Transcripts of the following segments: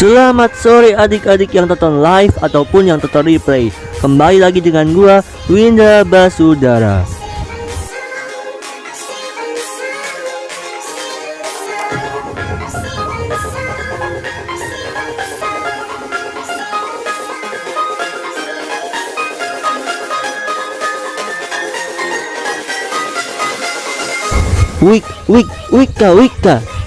Selamat sore adik-adik yang tonton live ataupun yang tonton replay Kembali lagi dengan gua Winda Basudara Wik, wik, wika, wika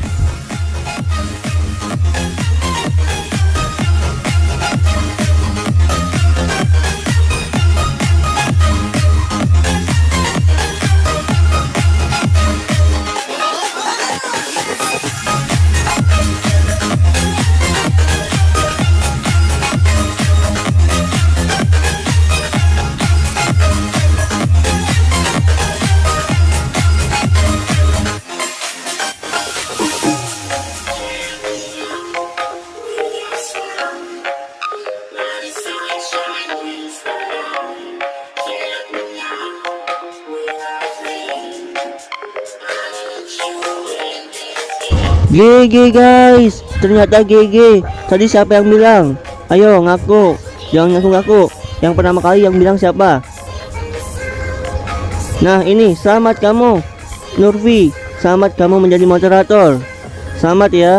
GG guys. Ternyata GG tadi siapa yang bilang? Ayo ngaku. Jangan ngaku-ngaku. Yang pertama kali yang bilang siapa? Nah ini selamat kamu Nurfi selamat kamu menjadi moderator. Selamat ya.